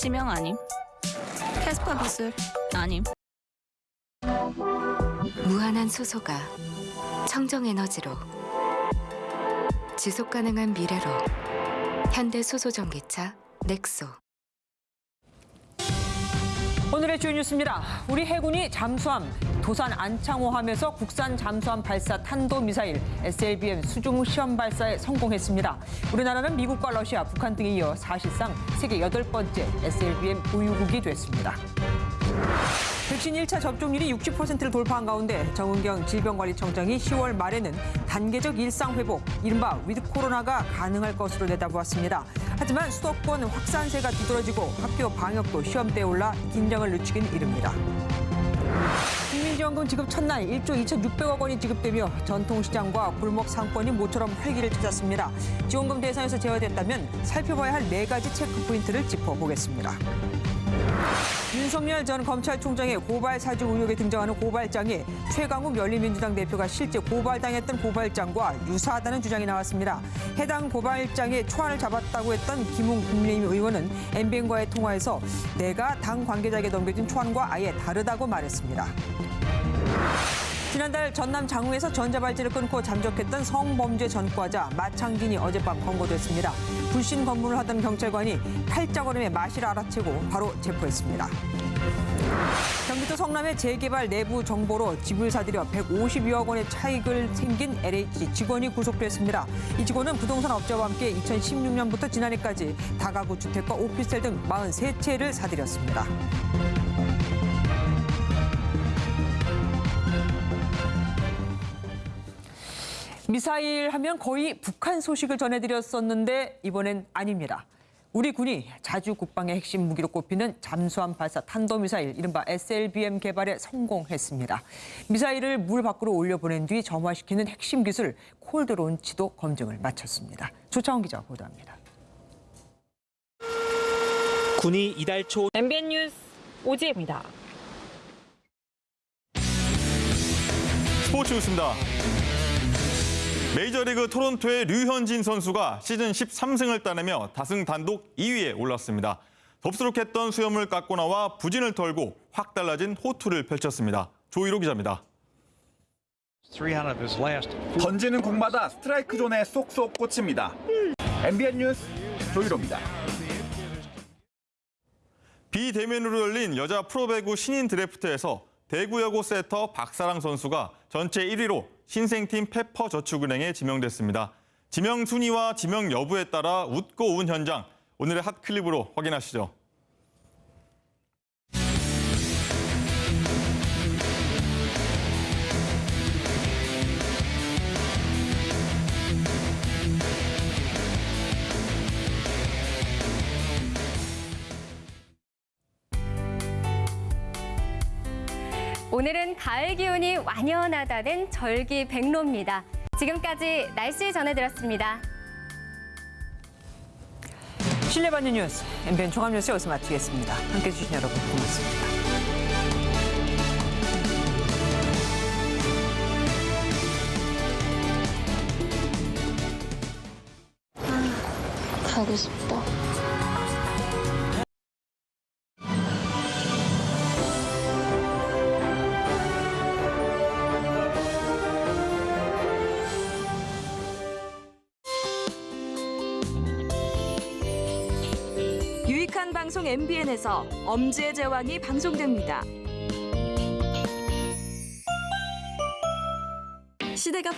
지명 아님. 캐스파 기술 아님. 무한한 수소가 청정 에너지로 지속 가능한 미래로 현대 수소 전기차 넥소 오늘의 주요 뉴스입니다. 우리 해군이 잠수함 도산 안창호함에서 국산 잠수함 발사 탄도미사일 SLBM 수중 시험 발사에 성공했습니다. 우리나라는 미국과 러시아, 북한 등에 이어 사실상 세계 여덟 번째 SLBM 보유국이 됐습니다. 백신 1차 접종률이 60%를 돌파한 가운데 정은경 질병관리청장이 10월 말에는 단계적 일상 회복, 이른바 위드 코로나가 가능할 것으로 내다보았습니다. 하지만 수도권 확산세가 두드러지고 학교 방역도 시험대에 올라 긴장을 늦추긴 이릅니다. 국민지원금 지급 첫날 1조 2,600억 원이 지급되며 전통시장과 골목 상권이 모처럼 활기를 찾았습니다. 지원금 대상에서 제외됐다면 살펴봐야 할 네 가지 체크 포인트를 짚어보겠습니다. 윤석열 전 검찰총장의 고발 사주 의혹에 등장하는 고발장에 최강욱 열린민주당 대표가 실제 고발당했던 고발장과 유사하다는 주장이 나왔습니다. 해당 고발장의 초안을 잡았다고 했던 김웅 국민의힘 의원은 MBN과의 통화에서 내가 당 관계자에게 넘겨진 초안과 아예 다르다고 말했습니다. 지난달 전남 장흥에서 전자발찌를 끊고 잠적했던 성범죄 전과자 마창진이 어젯밤 검거됐습니다. 불신 검문을 하던 경찰관이 팔자걸음에 마실 알아채고 바로 체포했습니다. 경기도 성남의 재개발 내부 정보로 집을 사들여 152억 원의 차익을 생긴 LH 직원이 구속됐습니다. 이 직원은 부동산 업자와 함께 2016년부터 지난해까지 다가구 주택과 오피스텔 등 43채를 사들였습니다. 미사일 하면 거의 북한 소식을 전해드렸었는데 이번엔 아닙니다. 우리 군이 자주 국방의 핵심 무기로 꼽히는 잠수함 발사 탄도미사일 이른바 SLBM 개발에 성공했습니다. 미사일을 물 밖으로 올려보낸 뒤 점화시키는 핵심 기술 콜드 론치도 검증을 마쳤습니다. 조창원 기자 보도합니다. 군이 이달 초 MBN 뉴스 오지혜입니다. 스포츠 뉴스입니다. 메이저리그 토론토의 류현진 선수가 시즌 13승을 따내며 다승 단독 2위에 올랐습니다. 덥수룩했던 수염을 깎고 나와 부진을 털고 확 달라진 호투를 펼쳤습니다. 조일호 기자입니다. 던지는 공마다 스트라이크 존에 쏙쏙 꽂힙니다. MBN 뉴스 조일호입니다. 비대면으로 열린 여자 프로배구 신인 드래프트에서 대구여고 세터 박사랑 선수가 전체 1위로 신생팀 페퍼저축은행에 지명됐습니다. 지명 순위와 지명 여부에 따라 웃고 운 현장, 오늘의 핫 클립으로 확인하시죠. 오늘은 가을 기운이 완연하다는 절기 백로입니다. 지금까지 날씨 전해드렸습니다. 신뢰받는 뉴스, MBN 종합뉴스 여기서 마치겠습니다. 함께해 주신 여러분 고맙습니다. 가고 싶다. 방송 MBN에서 엄지의 제왕이 방송됩니다. 시대가